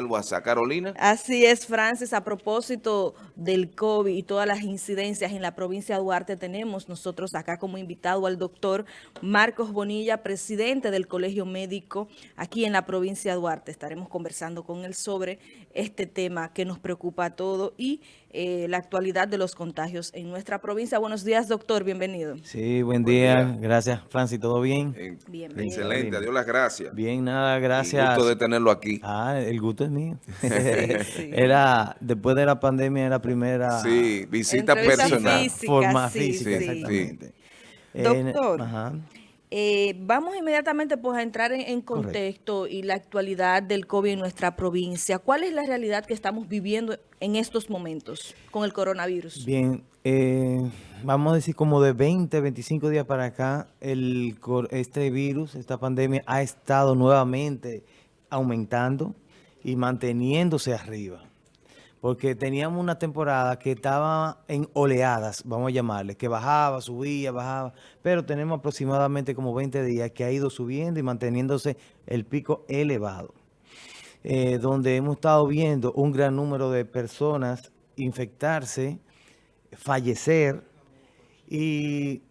el WhatsApp. Carolina. Así es, Francis. A propósito del COVID y todas las incidencias en la provincia de Duarte, tenemos nosotros acá como invitado al doctor Marcos Bonilla, presidente del Colegio Médico aquí en la provincia de Duarte. Estaremos conversando con él sobre este tema que nos preocupa a todos y eh, la actualidad de los contagios en nuestra provincia. Buenos días, doctor. Bienvenido. Sí, buen, día. Gracias, Francis. ¿Todo bien? bien, bien. Excelente. Adiós las gracias. Bien, nada, gracias. El gusto de tenerlo aquí. Ah, el gusto es mío. Era, después de la pandemia, era la primera... Sí, visita personal. forma física, exactamente. Doctor, eh, vamos inmediatamente pues, a entrar en, contexto y la actualidad del COVID en nuestra provincia. ¿Cuál es la realidad que estamos viviendo en estos momentos con el coronavirus? Bien, eh, vamos a decir como de 20, 25 días para acá, el, este virus, esta pandemia ha estado nuevamente aumentando y manteniéndose arriba. Porque teníamos una temporada que estaba en oleadas, vamos a llamarle, que bajaba, subía, bajaba, pero tenemos aproximadamente como 20 días que ha ido subiendo y manteniéndose el pico elevado. Eh, donde hemos estado viendo un gran número de personas infectarse, fallecer y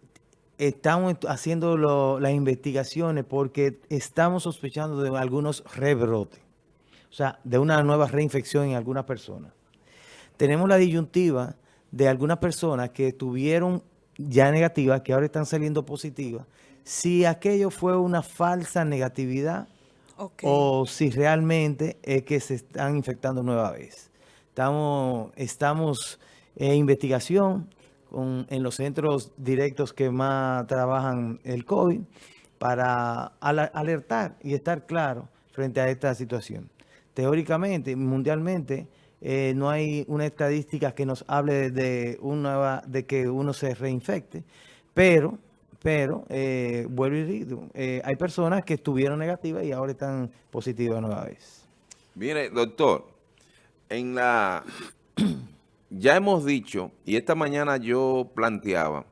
estamos haciendo las investigaciones porque estamos sospechando de algunos rebrotes o sea, de una nueva reinfección en algunas personas. Tenemos la disyuntiva de algunas personas que tuvieron ya negativas, que ahora están saliendo positivas, si aquello fue una falsa negatividad o si realmente es que se están infectando nueva vez. Estamos, estamos en investigación en los centros directos que más trabajan el COVID para alertar y estar claro frente a esta situación teóricamente, mundialmente, eh, no hay una estadística que nos hable de, una, de que uno se reinfecte, pero, pero eh, vuelvo y digo, eh, hay personas que estuvieron negativas y ahora están positivas nueva vez. Mire, doctor, en la ya hemos dicho, y esta mañana yo planteaba,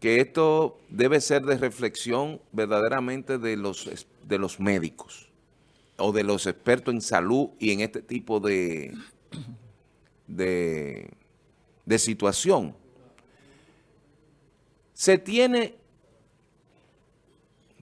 que esto debe ser de reflexión verdaderamente de los, de los médicos o de los expertos en salud y en este tipo de, de, situación. Se tiene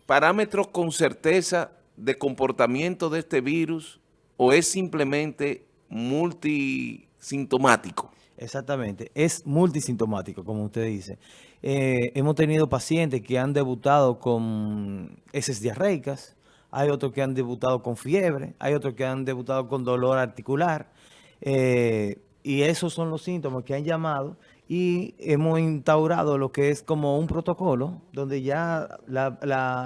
parámetros con certeza de comportamiento de este virus o es simplemente multisintomático? Exactamente, es multisintomático, como usted dice. Eh, hemos tenido pacientes que han debutado con heces diarreicas, hay otros que han debutado con fiebre, hay otros que han debutado con dolor articular, eh, y esos son los síntomas que han llamado y hemos instaurado lo que es como un protocolo, donde ya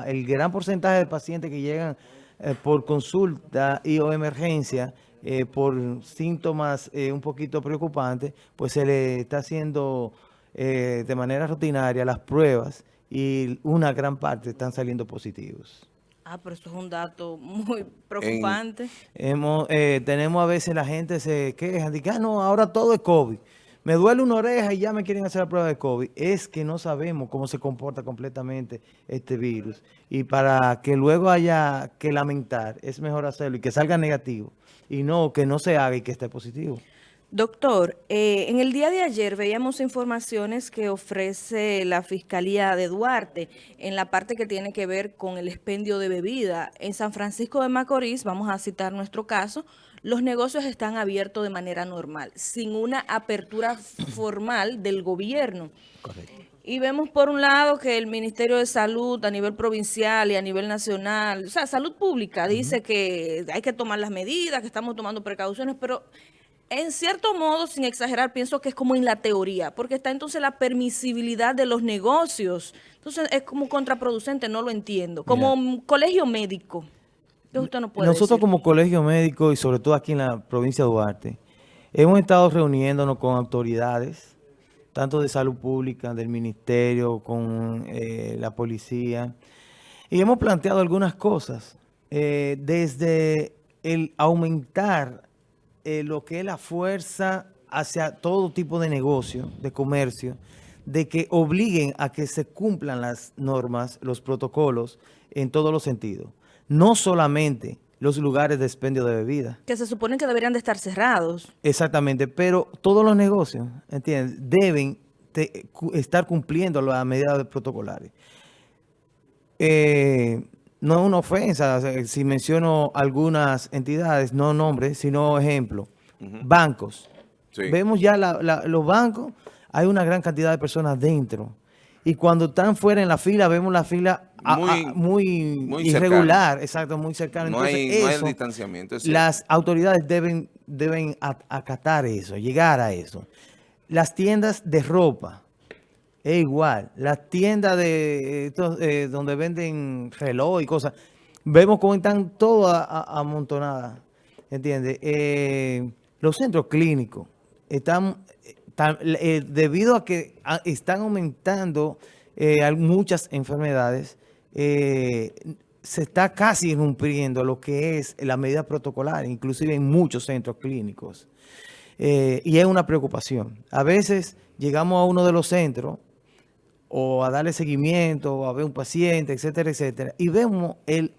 el gran porcentaje de pacientes que llegan eh, por consulta y o emergencia eh, por síntomas un poquito preocupantes, pues se le está haciendo de manera rutinaria las pruebas y una gran parte están saliendo positivos. Ah, pero esto es un dato muy preocupante. hemos, eh, tenemos a veces la gente se queja, dice, ah, no, ahora todo es COVID. Me duele una oreja y ya me quieren hacer la prueba de COVID. Es que no sabemos cómo se comporta completamente este virus. Y para que luego haya que lamentar, es mejor hacerlo y que salga negativo. Y no que no se haga y que esté positivo. Doctor, eh, en el día de ayer veíamos informaciones que ofrece la Fiscalía de Duarte en la parte que tiene que ver con el expendio de bebida. En San Francisco de Macorís, vamos a citar nuestro caso, los negocios están abiertos de manera normal, sin una apertura formal del gobierno. Correcto. Y vemos por un lado que el Ministerio de Salud a nivel provincial y a nivel nacional, o sea, salud pública, dice que hay que tomar las medidas, que estamos tomando precauciones, pero en cierto modo, sin exagerar, pienso que es como en la teoría, porque está entonces la permisibilidad de los negocios. Entonces es como contraproducente, no lo entiendo. Como colegio médico, ¿qué usted no puede Nosotros como colegio médico y sobre todo aquí en la provincia de Duarte, hemos estado reuniéndonos con autoridades, tanto de salud pública, del ministerio, con eh, la policía, y hemos planteado algunas cosas, eh, desde el aumentar eh, lo que es la fuerza hacia todo tipo de negocio, de comercio, de que obliguen a que se cumplan las normas, los protocolos, en todos los sentidos. No solamente los lugares de expendio de bebida. Que se supone que deberían de estar cerrados. Exactamente, pero todos los negocios, ¿entiendes? Deben estar cumpliendo las medidas protocolares. Eh, no es una ofensa si menciono algunas entidades, no nombres, sino ejemplo. Bancos. Vemos ya los bancos, hay una gran cantidad de personas dentro. Y cuando están fuera en la fila, vemos la fila muy, irregular, exacto, muy cercana. No, hay, el distanciamiento. Las autoridades deben, deben acatar eso, llegar a eso. Las tiendas de ropa, es igual. Las tiendas de eh, donde venden reloj y cosas, vemos cómo están todas amontonadas, ¿entiendes? Eh, los centros clínicos están, eh, debido a que están aumentando muchas enfermedades, se está casi irrumpiendo lo que es la medida protocolar, inclusive en muchos centros clínicos. y es una preocupación. A veces llegamos a uno de los centros o a darle seguimiento, o a ver un paciente, etcétera, etcétera. Y vemos el,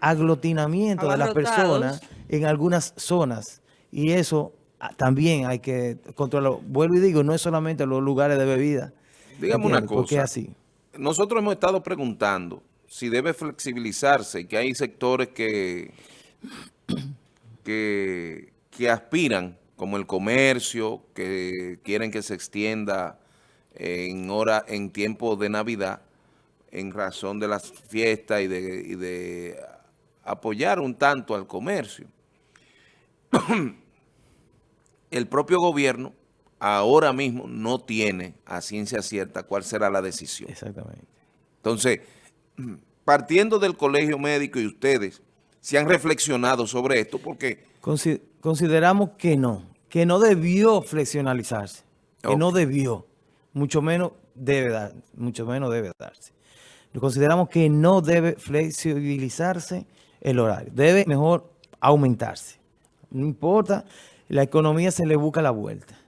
aglutinamiento de las personas en algunas zonas. Y eso ah, también hay que controlarlo. Vuelvo y digo, no es solamente los lugares de bebida. Dígame una cosa. así. Nosotros hemos estado preguntando si debe flexibilizarse y que hay sectores que, que, que aspiran, como el comercio, que quieren que se extienda en hora, en tiempo de Navidad, en razón de las fiestas y de, apoyar un tanto al comercio. El propio gobierno ahora mismo no tiene a ciencia cierta cuál será la decisión. Exactamente. Entonces, partiendo del colegio médico y ustedes, ¿se han reflexionado sobre esto? Porque... Consideramos que no, que no debió flexionalizarse, que no debió mucho menos debe dar, mucho menos debe darse. Consideramos que no debe flexibilizarse el horario, debe mejor aumentarse. No importa, la economía se le busca la vuelta.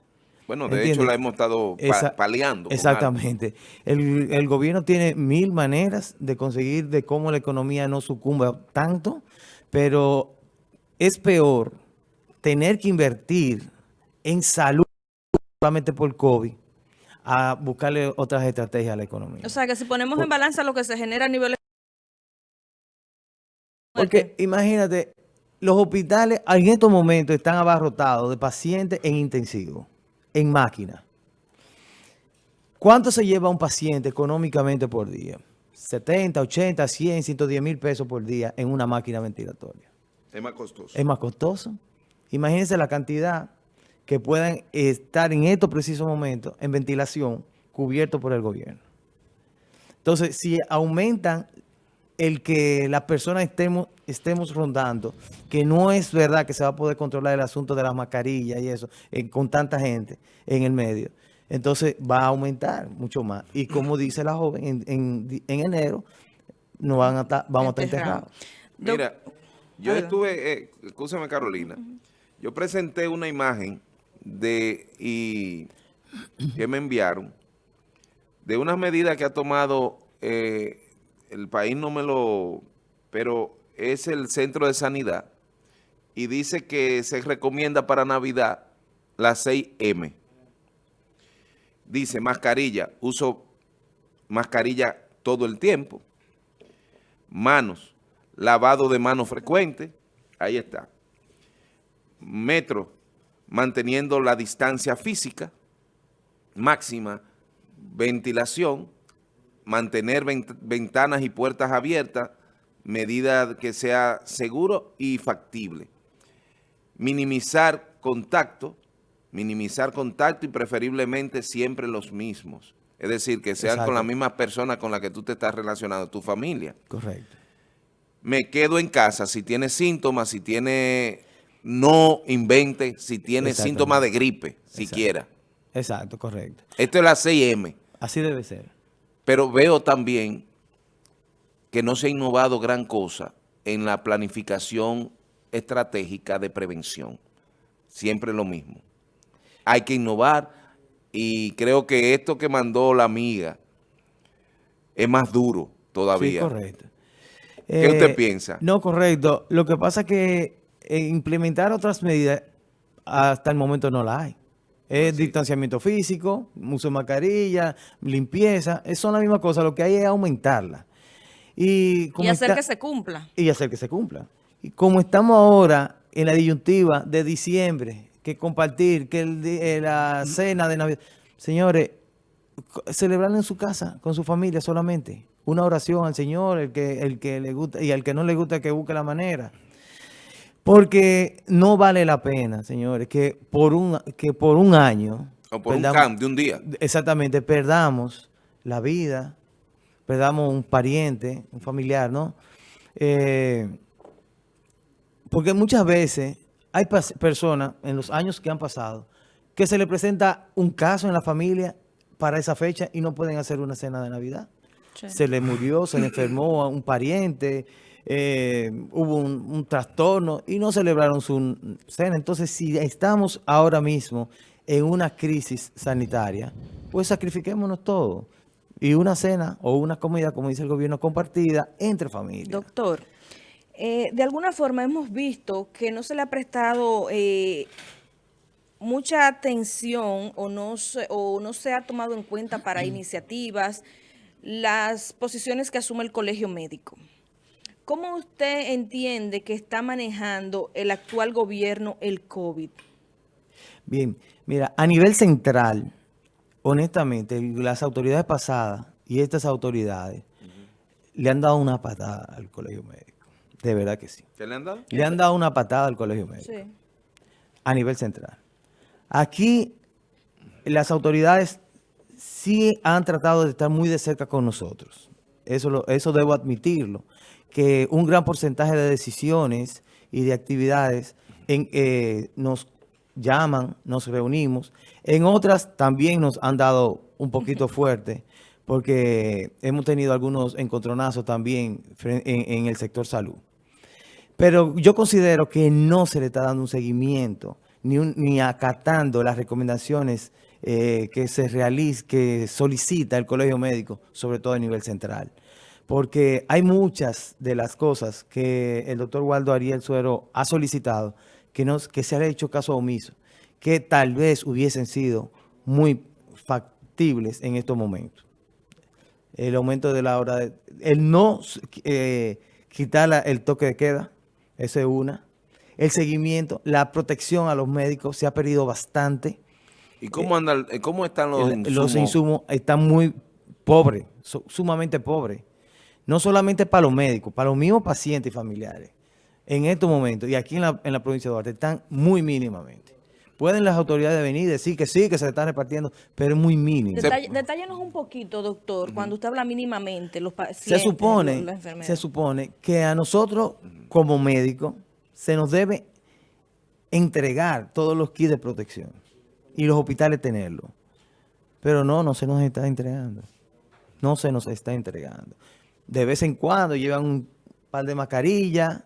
Bueno, de hecho la hemos estado paliando. Exactamente. El, el, gobierno tiene mil maneras de conseguir de cómo la economía no sucumba tanto, pero es peor tener que invertir en salud solamente por COVID a buscarle otras estrategias a la economía. O sea, que si ponemos en balanza lo que se genera a nivel... Porque imagínate, los hospitales en estos momentos están abarrotados de pacientes en intensivo, en máquina. ¿Cuánto se lleva un paciente económicamente por día? 70, 80, 100, 110 mil pesos por día en una máquina ventilatoria. Es más costoso. Es más costoso. Imagínense la cantidad que puedan estar en estos precisos momentos en ventilación cubiertos por el gobierno. Entonces, si aumentan el que las personas estemos, estemos rondando, que no es verdad que se va a poder controlar el asunto de las mascarillas y eso, eh, con tanta gente en el medio, entonces va a aumentar mucho más. Y como dice la joven, en, enero no van a estar, vamos a estar enterrados. Mira, yo estuve, eh, escúchame Carolina, yo presenté una imagen de y que me enviaron de unas medidas que ha tomado eh, el país no me lo pero es el centro de sanidad y dice que se recomienda para Navidad las 6M dice mascarilla uso mascarilla todo el tiempo. Manos lavado de manos frecuente ahí está. Metro manteniendo la distancia física máxima, ventilación, mantener ventanas y puertas abiertas, medida que sea seguro y factible. Minimizar contacto, minimizar contacto y preferiblemente siempre los mismos. Es decir, que sean con las mismas personas con las que tú te estás relacionando, tu familia. Correcto. Me quedo en casa si tiene síntomas, si tiene no invente si tiene síntomas de gripe, siquiera. Exacto, correcto. Esto es la 6M. Así debe ser. Pero veo también que no se ha innovado gran cosa en la planificación estratégica de prevención. Siempre lo mismo. Hay que innovar y creo que esto que mandó la amiga es más duro todavía. Sí, correcto. ¿Qué Eh, usted piensa? No, correcto. Lo que pasa es que eh, implementar otras medidas hasta el momento no la hay. Es distanciamiento físico, uso de mascarilla, limpieza, es- son la misma cosa. Lo que hay es aumentarla. Y, hacer está- que se cumpla. y hacer que se cumpla. Y como estamos ahora en la disyuntiva de diciembre, que compartir, que el eh, la cena de Navidad, señores, celebrarlo en su casa, con su familia solamente. Una oración al Señor, el que, el que le gusta, y al que no le gusta que busque la manera. Porque no vale la pena, señores, que por un, que por un año... O por un perdamos- camp de un día. Exactamente, perdamos la vida, perdamos un pariente, un familiar, ¿no? Eh, porque muchas veces hay personas en los años que han pasado que se le presenta un caso en la familia para esa fecha y no pueden hacer una cena de Navidad. Sí. Se le murió, se le enfermó a un pariente, eh, hubo un, un trastorno y no celebraron su cena. Entonces, si estamos ahora mismo en una crisis sanitaria, pues sacrifiquémonos todo. Y una cena o una comida, como dice el gobierno, compartida entre familias. Doctor, eh, de alguna forma hemos visto que no se le ha prestado eh, mucha atención o no, se, o no se ha tomado en cuenta para iniciativas las posiciones que asume el colegio médico. ¿Cómo usted entiende que está manejando el actual gobierno el COVID? Bien, mira, a nivel central, honestamente, las autoridades pasadas y estas autoridades le han dado una patada al colegio médico. De verdad que sí. ¿Qué le han dado? Le han dado una patada al colegio médico Sí. a nivel central. Aquí las autoridades sí han tratado de estar muy de cerca con nosotros. Eso, lo- eso debo admitirlo. Que un gran porcentaje de decisiones y de actividades en, eh, nos llaman, nos reunimos. En otras también nos han dado un poquito fuerte porque hemos tenido algunos encontronazos también en- en el sector salud. Pero yo considero que no se le está dando un seguimiento ni, un- ni acatando las recomendaciones eh, que se realiza, que solicita el colegio médico, sobre todo a nivel central. Porque hay muchas de las cosas que el doctor Waldo Ariel Suero ha solicitado que, no, que se ha hecho caso omiso, que tal vez hubiesen sido muy factibles en estos momentos el aumento de la hora, de, el no eh, quitar la- el toque de queda, esa es una. El seguimiento, la protección a los médicos se ha perdido bastante. ¿Y cómo, anda, eh, cómo están los insumos? los insumos están muy pobres, su- sumamente pobres. No solamente para los médicos, para los mismos pacientes y familiares. En estos momentos, y aquí en la, en la provincia de Duarte, están muy mínimamente. Pueden las autoridades venir y decir que sí, que se están repartiendo, pero es muy mínimo. Detall- Detállenos un poquito, doctor, cuando usted habla mínimamente, los pacientes, se supone, los- se supone que a nosotros como médicos se nos debe entregar todos los kits de protección y los hospitales tenerlo. Pero no, no se nos está entregando. No se nos está entregando. De vez en cuando llevan un par de mascarillas,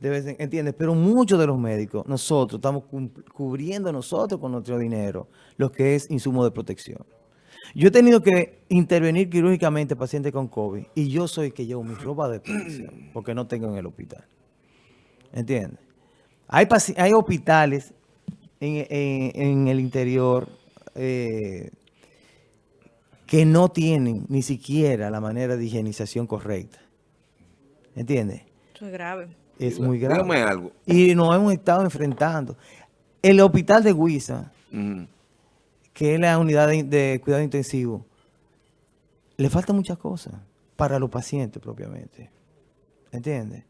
de vez en- ¿entiendes? Pero muchos de los médicos, nosotros estamos cubriendo nosotros con nuestro dinero lo que es insumo de protección. Yo he tenido que intervenir quirúrgicamente pacientes con COVID y yo soy el que llevo mi ropa de protección porque no tengo en el hospital. ¿Entiendes? Hay, hay hospitales en, en- en el interior eh, que no tienen ni siquiera la manera de higienización correcta. ¿Entiendes? Eso es grave. Es muy grave. Dígame algo. Y nos hemos estado enfrentando. El hospital de Huiza, Ujú. que es la unidad de, de cuidado intensivo, le faltan muchas cosas para los pacientes propiamente. ¿Entiendes?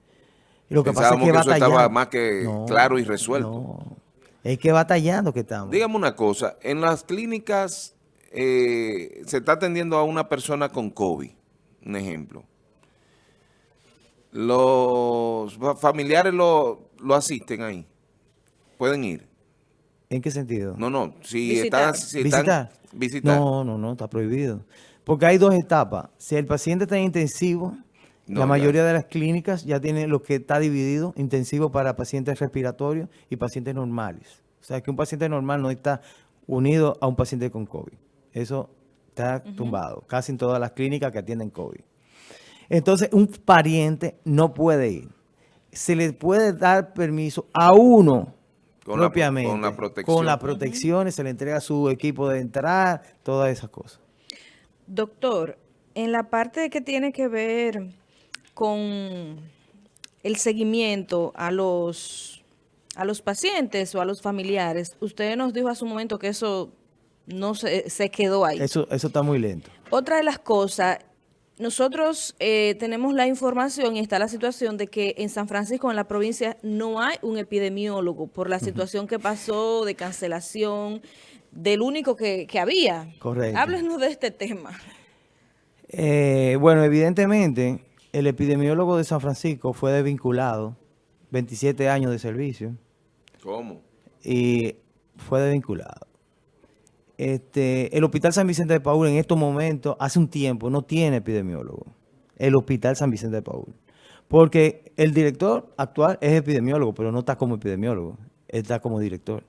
Y lo que pasa es Pensábamos que, que eso estaba más que claro y resuelto. No, es que batallando que estamos. Dígame una cosa, en las clínicas eh, se está atendiendo a una persona con COVID, un ejemplo. Los fa- familiares lo, lo asisten ahí. Pueden ir. ¿En qué sentido? No, no, si Visitar. están... Si están- ¿Visitar? visitar. No, no, no, está prohibido. Porque hay dos etapas. Si el paciente está en intensivo, No, la mayoría de las clínicas ya tienen lo que está dividido, intensivo para pacientes respiratorios y pacientes normales. O sea, que un paciente normal no está unido a un paciente con COVID. Eso está tumbado, casi en todas las clínicas que atienden COVID. Entonces, un pariente no puede ir. Se le puede dar permiso a uno Con la- propiamente. con la protección. Con las protecciones, se le entrega su equipo de entrar, todas esas cosas. Doctor, en la parte que tiene que ver con el seguimiento a los, a los pacientes o a los familiares, usted nos dijo hace un momento que eso no se, se quedó ahí. Eso, eso está muy lento. Otra de las cosas, nosotros eh, tenemos la información y está la situación de que en San Francisco, en la provincia, no hay un epidemiólogo por la situación que pasó de cancelación del único que, que había. Correcto. Háblenos de este tema. Eh, bueno, evidentemente, el epidemiólogo de San Francisco fue desvinculado, 27 años de servicio, ¿Cómo? y fue desvinculado. Este, el Hospital San Vicente de Paul en estos momentos, hace un tiempo, no tiene epidemiólogo. El Hospital San Vicente de Paul. Porque el director actual es epidemiólogo, pero no está como epidemiólogo, está como director.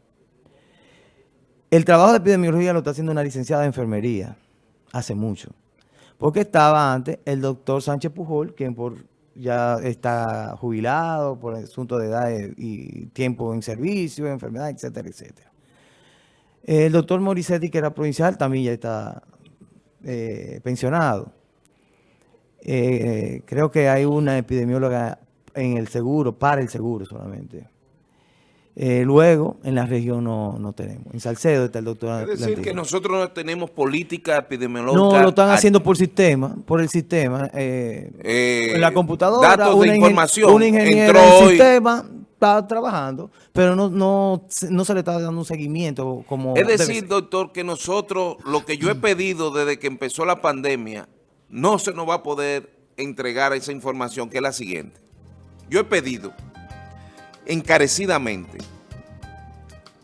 El trabajo de epidemiología lo está haciendo una licenciada de enfermería, hace mucho. Porque estaba antes el doctor Sánchez Pujol, quien por ya está jubilado por asunto de edad y tiempo en servicio, enfermedad, etcétera, etcétera. El doctor Morissetti, que era provincial, también ya está eh, pensionado. Eh, creo que hay una epidemióloga en el seguro, para el seguro solamente. Eh, luego, en la región no, no tenemos. En Salcedo está el doctor Es decir, que nosotros no tenemos política epidemiológica. No, lo están haciendo por sistema, por el sistema. eh, Eh, en la computadora, datos de una ingen- información. una ingeniera Entró del hoy. sistema está trabajando, pero no, no, se- no se le está dando un seguimiento como Es decir, doctor, que nosotros, lo que yo he pedido desde que empezó la pandemia, no se nos va a poder entregar esa información, que es la siguiente. Yo he pedido encarecidamente,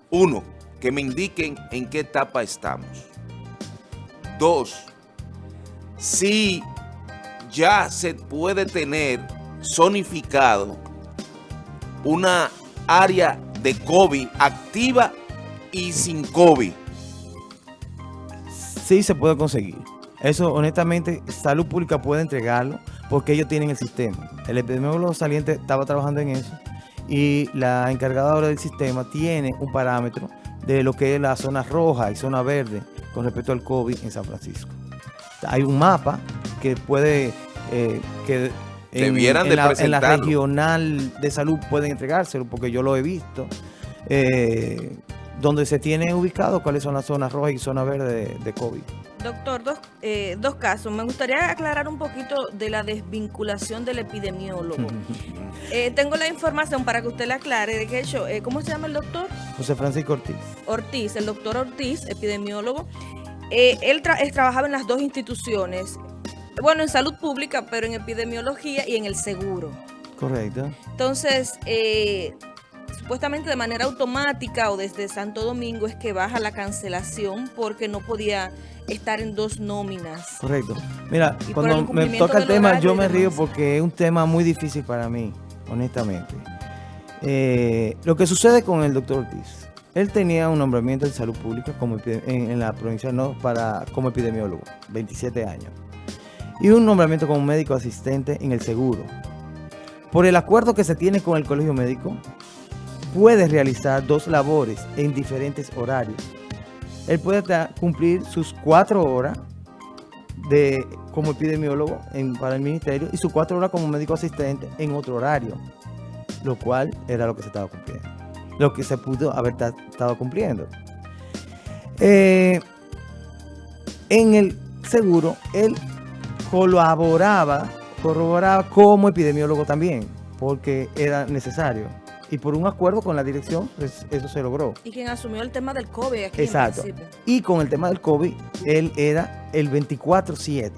uno, que me indiquen en qué etapa estamos. Dos, si ya se puede tener zonificado una área de COVID activa y sin COVID. Sí se puede conseguir. Eso, honestamente, Salud Pública puede entregarlo porque ellos tienen el sistema. El epidemiólogo saliente estaba trabajando en eso y la encargada ahora del sistema tiene un parámetro de lo que es la zona roja y zona verde con respecto al COVID en San Francisco. Hay un mapa que puede, eh, que Debieran de la, en la regional de salud pueden entregárselo porque yo lo he visto. eh, donde se tiene ubicado cuáles son las zonas rojas y zonas verdes de, de COVID. Doctor, dos, eh, dos casos. Me gustaría aclarar un poquito de la desvinculación del epidemiólogo. Eh, tengo la información para que usted la aclare. De que hecho, eh, ¿cómo se llama el doctor? José Francisco Ortiz. Ortiz, el doctor Ortiz, epidemiólogo. Eh, él, tra- él trabajaba en las dos instituciones. Bueno, en salud pública, pero en epidemiología y en el seguro. Correcto. Entonces, eh, supuestamente de manera automática o desde Santo Domingo es que baja la cancelación porque no podía estar en dos nóminas. Correcto. Mira, Y cuando me toca el tema, yo me río porque es un tema muy difícil para mí, honestamente. Eh, lo que sucede con el doctor Ortiz, él tenía un nombramiento en salud pública como en, en la provincia no para como epidemiólogo, 27 años, y un nombramiento como médico asistente en el seguro. Por el acuerdo que se tiene con el colegio médico, puede realizar dos labores en diferentes horarios. Él puede cumplir sus cuatro horas de, como epidemiólogo en- para el ministerio y sus cuatro horas como médico asistente en otro horario, lo cual era lo que se estaba cumpliendo, lo que se pudo haber ta- estado cumpliendo. Eh, en el seguro, él colaboraba, corroboraba como epidemiólogo también, porque era necesario. Y por un acuerdo con la dirección, pues, eso se logró. Y quien asumió el tema del COVID aquí Exacto. en. Y con el tema del COVID, él era el 24-7.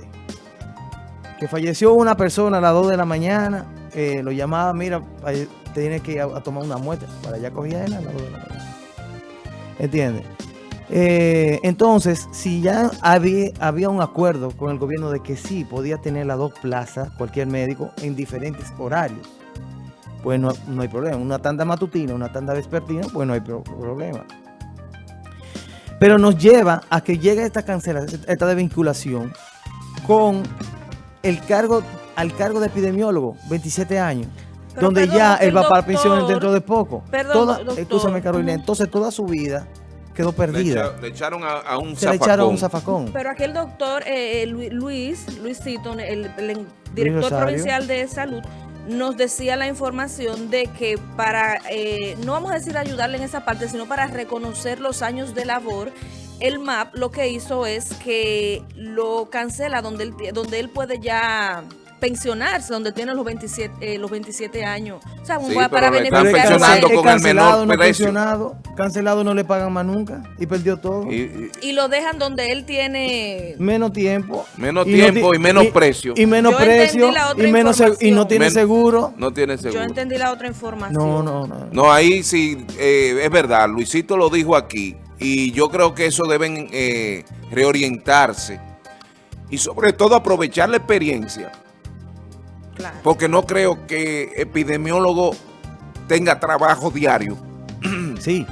Que falleció una persona a las 2 de la mañana, eh, lo llamaba, mira, eh, tiene que ir a, a tomar una muestra. Para allá cogía él a las 2 de la mañana. ¿Entiendes? Eh, entonces, si ya había, había un acuerdo con el gobierno de que sí podía tener las dos plazas, cualquier médico, en diferentes horarios, pues no, no hay problema. Una tanda matutina, una tanda vespertina, pues no hay pro- problema. Pero nos lleva a que llegue esta cancelación, esta desvinculación con el cargo al cargo de epidemiólogo, 27 años. Pero donde perdón, ya él va para pensión dentro de poco. Perdón, toda, doctor. escúchame, Carolina, entonces toda su vida quedó Le, perdida. echa- le echaron a, a un Se le echaron un zafacón. zafacón. Pero aquel doctor, eh, eh, Lu- Luis, Luisito, el, el director provincial de salud, nos decía la información de que para, eh, no vamos a decir ayudarle en esa parte, sino para reconocer los años de labor, el MAP lo que hizo es que lo cancela donde él, donde él puede ya pensionarse, donde tiene los 27, eh, los 27 años. O sea, un- Sí, para beneficiarse. con el cancelado, menor no pensionado, cancelado no le pagan más nunca y perdió todo. Y- y- Y lo dejan donde él tiene... menos tiempo. Menos no tiempo ti- y menos precio. Y menos Yo precio la otra y, menos y no tiene Men- seguro. no tiene seguro. Yo entendí la otra información. No, no, no. No, ahí sí, eh, es verdad, Luisito lo dijo aquí y yo creo que eso deben eh, reorientarse y sobre todo aprovechar la experiencia, Claro. porque no creo que epidemiólogo tenga trabajo diario, Sí,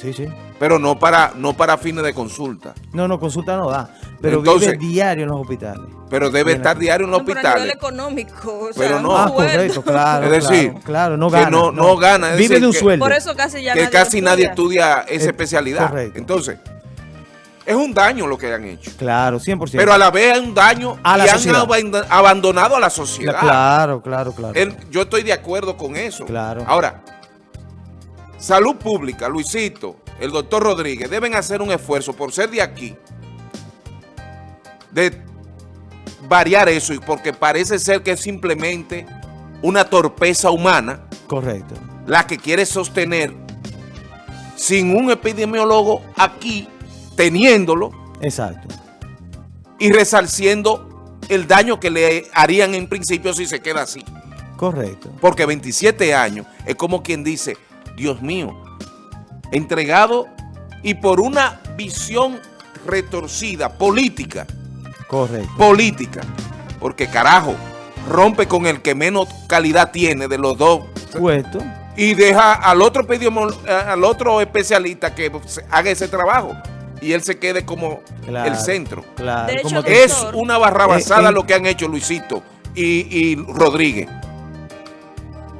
sí, sí. pero no para, no para fines de consulta, No, no, consulta no da. Pero Entonces- vive diario en los hospitales. pero debe estar diario en los No, pero a nivel hospitales. económico, o Pero sea, no. Ah, correcto, claro. Es decir, claro, claro, no que gana. no- no gana, es Vive decir, de un que- sueldo. Por eso casi ya que nadie casi nadie estudia. estudia esa Eh, especialidad. correcto. Entonces, es un daño lo que han hecho. Claro, 100%. Pero a la vez es un daño A la y han sociedad. abandonado a la sociedad. Claro, claro, claro. Yo estoy de acuerdo con eso. Claro. Ahora, salud pública, Luisito, el doctor Rodríguez, deben hacer un esfuerzo por ser de aquí, de variar eso, y porque parece ser que es simplemente una torpeza humana Correcto. la que quiere sostener sin un epidemiólogo aquí, teniéndolo Exacto. y resarciendo el daño que le harían en principio si se queda así. Correcto. Porque 27 años es como quien dice, Dios mío, entregado y por una visión retorcida, política, Correcto. política, porque carajo, rompe con el que menos calidad tiene de los dos Puesto. y deja al otro, al otro especialista que haga ese trabajo y él se quede como Claro. el centro. Claro. Hecho, como Es Doctor. una barrabasada Eh, eh. lo que han hecho Luisito y, y Rodríguez.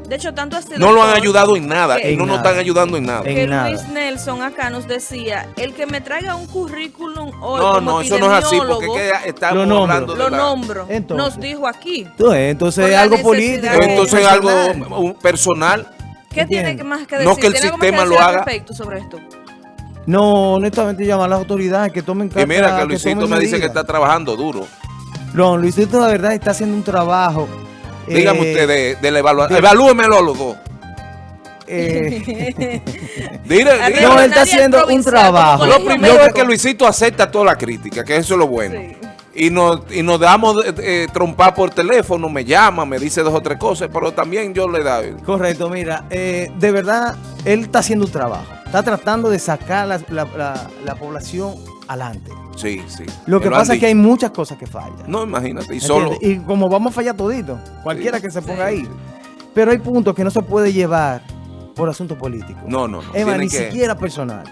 De hecho, tanto así, No lo han ayudado en nada que- y no En nos nada. están ayudando en nada. En Que nada. Luis Nelson acá nos decía, el que me traiga un currículum hoy No, como no, eso no es así porque que estamos Lo nombro. hablando de lo la- nombro, Entonces. nos dijo aquí. Entonces, algo político. Entonces es algo personal. ¿Qué Entiendo. tiene más que decir? No que el ¿Tiene algo más sistema decir lo al haga. respecto sobre esto? No, honestamente llama a las autoridades que tomen Y carta, mira que Luisito me dice que está trabajando duro. No, Luisito la verdad está haciendo un trabajo. Dígame eh, usted de, de la evaluación. Evalúemelo los dos. eh, Dile, A dile- ver, No, él está haciendo un trabajo. Lo primero es que Luisito acepta toda la crítica, que eso es lo bueno. Sí. Y nos, y nos damos eh, eh, trompar por teléfono, me llama, me dice dos o tres cosas, pero también yo le da. correcto, mira, eh, de verdad, él está haciendo un trabajo. Está tratando de sacar la, la- la- la población adelante. Sí, sí. Lo que pasa es que hay muchas cosas que fallan. No, imagínate, y solo. Y como vamos a fallar todito, cualquiera Sí. que se ponga Sí. ahí. Pero hay puntos que no se puede llevar por asuntos políticos. No, no, no. Es más, tiene ni que- siquiera personal.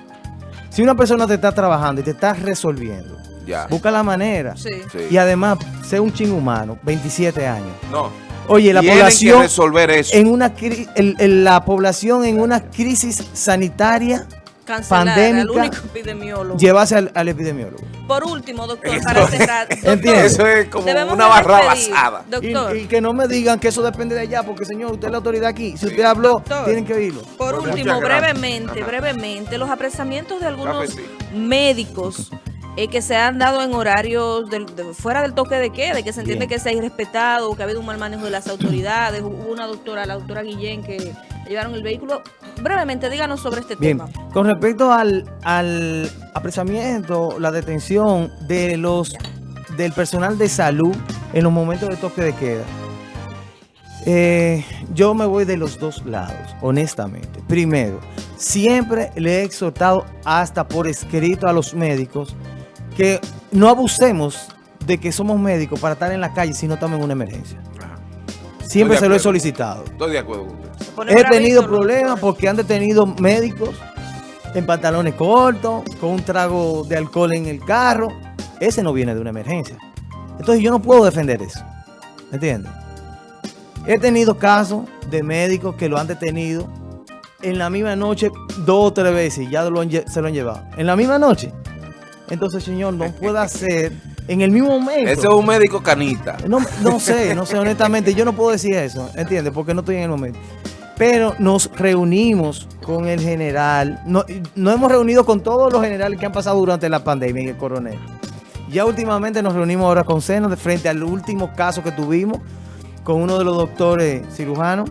Si una persona te está trabajando y te está resolviendo, Ya. busca la manera. Sí. Sí. Y además, sé un ching humano, 27 años. No. Oye, la Tienen población que resolver eso. en una el- el- la población en una crisis sanitaria Cancelar al Pandémica, único epidemiólogo. llevarse al, al epidemiólogo. Por último, doctor, Eso- para cerrar. Doctor, Entiendo. Eso es como una barra basada. Doctor, Y, y que no me digan que eso depende de allá, porque señor, usted es la autoridad aquí. Si usted habló, Doctor. tienen que oírlo. por último, brevemente, Ajá. brevemente, los apresamientos de algunos médicos eh, que se han dado en horarios de- fuera del toque de queda, que se entiende Bien. que se ha irrespetado, que ha habido un mal manejo de las autoridades. Hubo una doctora, la doctora Guillén, que le llevaron el vehículo. Brevemente, díganos sobre este Bien, tema. con respecto al, al apresamiento, la detención de los del personal de salud en los momentos de toque de queda, eh, yo me voy de los dos lados, honestamente. Primero, siempre le he exhortado hasta por escrito a los médicos que no abusemos de que somos médicos para estar en la calle si no estamos en una emergencia. Ajá. Siempre se lo he solicitado. Estoy de acuerdo con usted. He tenido problemas porque han detenido médicos en pantalones cortos, con un trago de alcohol en el carro. Ese no viene de una emergencia. Entonces yo no puedo defender eso. ¿entiendes? He tenido casos de médicos que lo han detenido en la misma noche dos o tres veces y ya lo han se lo han llevado. En la misma noche. Entonces, señor, no puede hacer en el mismo momento. Ese es un médico canita. No, no sé, no sé, honestamente, yo no puedo decir eso, ¿entiendes? Porque no estoy en el momento. Pero nos reunimos con el general, no, nos hemos reunido con todos los generales que han pasado durante la pandemia y el coronel. Ya últimamente nos reunimos ahora con Seno de frente al último caso que tuvimos con uno de los doctores cirujanos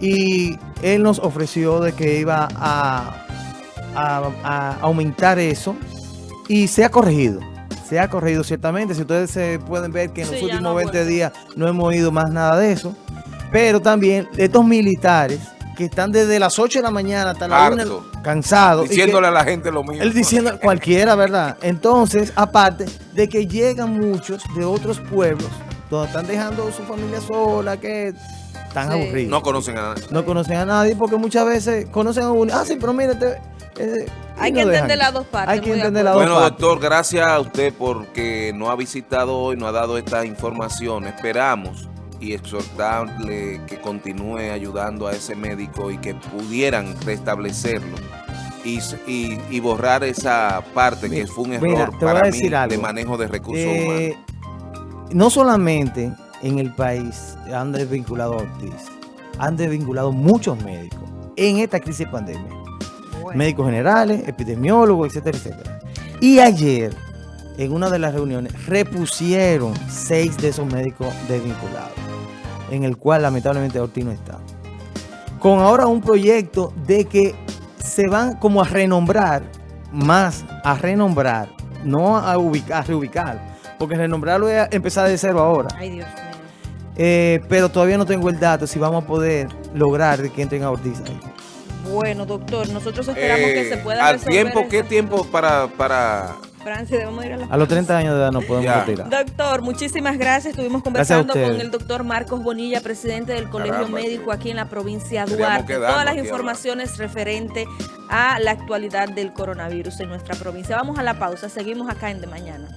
y él nos ofreció de que iba a, a- a aumentar eso y se ha corregido. Se ha corregido ciertamente. Si ustedes se pueden ver que en los Sí, últimos no ha 20 vuelto. días no hemos oído más nada de eso. Pero también estos militares que están desde las 8 de la mañana hasta la 1 Harto. cansados. y que- Diciéndole a la gente lo mismo. él diciendo cualquiera, ¿verdad? Entonces, aparte de que llegan muchos de otros pueblos donde están dejando su familia sola, que están Sí. aburridos. No conocen a nadie. No conocen a nadie porque muchas veces conocen a uno. Ah, sí, pero mire, este, eh, Hay que entender las dos partes, Hay que muy de entender las acuerdo. dos Bueno, partes. doctor, gracias a usted porque nos ha visitado hoy, nos ha dado esta información. Esperamos y exhortarle que continúe ayudando a ese médico y que pudieran restablecerlo y, y- y borrar esa parte que fue un error para mí de manejo de recursos Eh, humanos. no solamente en el país han desvinculado a Ortiz, han desvinculado muchos médicos en esta crisis de pandemia. Bueno. médicos generales, epidemiólogos, etcétera, etcétera. Y ayer, en una de las reuniones, repusieron seis de esos médicos desvinculados, en el cual lamentablemente Ortiz no está. Con ahora un proyecto de que se van como a renombrar, más a renombrar, no a, ubicar, a reubicar, porque renombrarlo es empezar de cero ahora. Ay, Dios mío. Eh, pero todavía no tengo el dato si vamos a poder lograr que entren a Ortiz ahí. Bueno, doctor, nosotros esperamos que Eh, se pueda ¿Al resolver tiempo? ¿Qué tiempo para, para Francia, debemos ir a la A los 30 años de edad nos podemos retirar. Doctor, muchísimas gracias. Estuvimos Gracias a conversando con el doctor Marcos Bonilla, presidente del Colegio Caramba, Médico aquí en la provincia de Duarte. Todas las informaciones referentes a la actualidad del coronavirus en nuestra provincia. Vamos a la pausa. Seguimos acá en De Mañana.